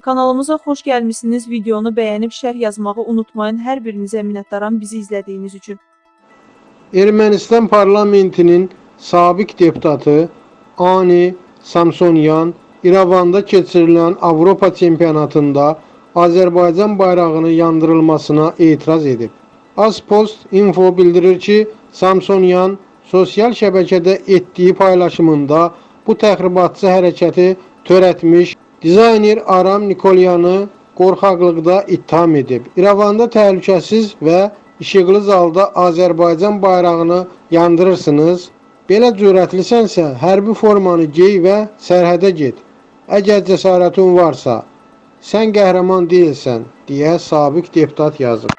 Kanalımıza xoş gəlmisiniz. Videonu bəyənib şərh yazmağı unutmayın. Hər birinizə minnətdaram bizi izlədiyiniz üçün. Ermənistan parlamentinin sabiq deputatı Ani Samsonyan İrəvanda keçirilən Avropa çempionatında Azərbaycan bayrağını yandırılmasına etiraz edib. Azpost info bildirir ki, Samsonyan sosial şəbəkədə etdiyi paylaşımında bu təxribatçı hərəkəti törətmiş dizayner Aram Nikolyanı qorxaqlıqda ittiham edib. İrəvanda təhlükəsiz və işıqlı zalda Azərbaycan bayrağını yandırırsınız. Belə cürətlisənsə, hərbi formanı gey və sərhədə get. Əgər cəsarətin varsa, sən qəhrəman deyilsən, deyə sabiq deputat yazıb.